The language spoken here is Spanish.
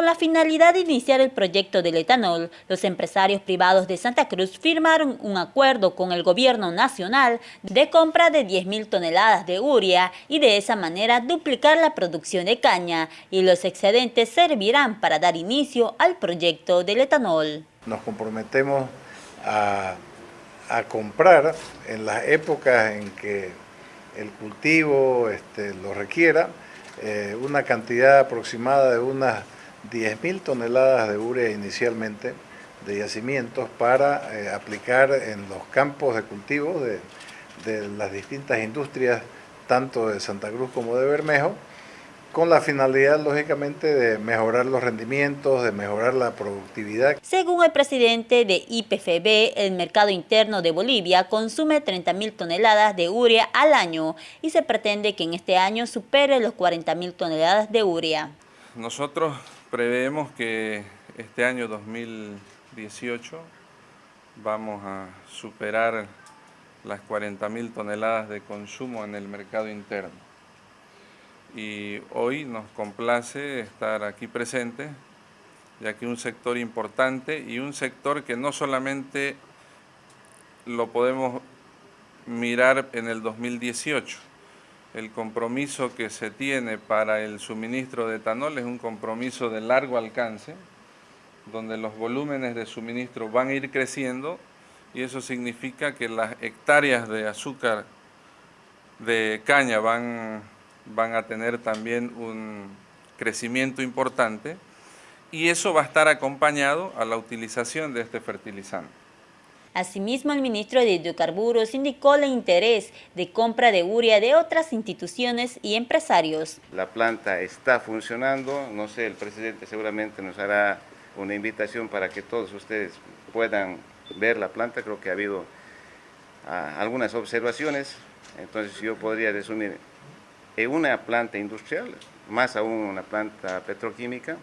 Con la finalidad de iniciar el proyecto del etanol, los empresarios privados de Santa Cruz firmaron un acuerdo con el gobierno nacional de compra de 10.000 toneladas de urea y de esa manera duplicar la producción de caña y los excedentes servirán para dar inicio al proyecto del etanol. Nos comprometemos a, comprar en las épocas en que el cultivo este, lo requiera eh, una cantidad aproximada de unas 10.000 toneladas de urea inicialmente de yacimientos para eh, aplicar en los campos de cultivo de, de, las distintas industrias, tanto de Santa Cruz como de Bermejo, con la finalidad, lógicamente, de mejorar los rendimientos, de mejorar la productividad. Según el presidente de IPFB, el mercado interno de Bolivia consume 30.000 toneladas de urea al año y se pretende que en este año supere los 40.000 toneladas de urea. Nosotros Preveemos que este año 2018 vamos a superar las 40.000 toneladas de consumo en el mercado interno. Y hoy nos complace estar aquí presente, ya que un sector importante y un sector que no solamente lo podemos mirar en el 2018, el compromiso que se tiene para el suministro de etanol es un compromiso de largo alcance, donde los volúmenes de suministro van a ir creciendo y eso significa que las hectáreas de azúcar de caña van, van a tener también un crecimiento importante y eso va a estar acompañado a la utilización de este fertilizante. Asimismo, el ministro de Hidrocarburos indicó el interés de compra de urea de otras instituciones y empresarios. La planta está funcionando, no sé, el presidente seguramente nos hará una invitación para que todos ustedes puedan ver la planta, creo que ha habido ah, algunas observaciones, entonces yo podría resumir, en una planta industrial, más aún una planta petroquímica,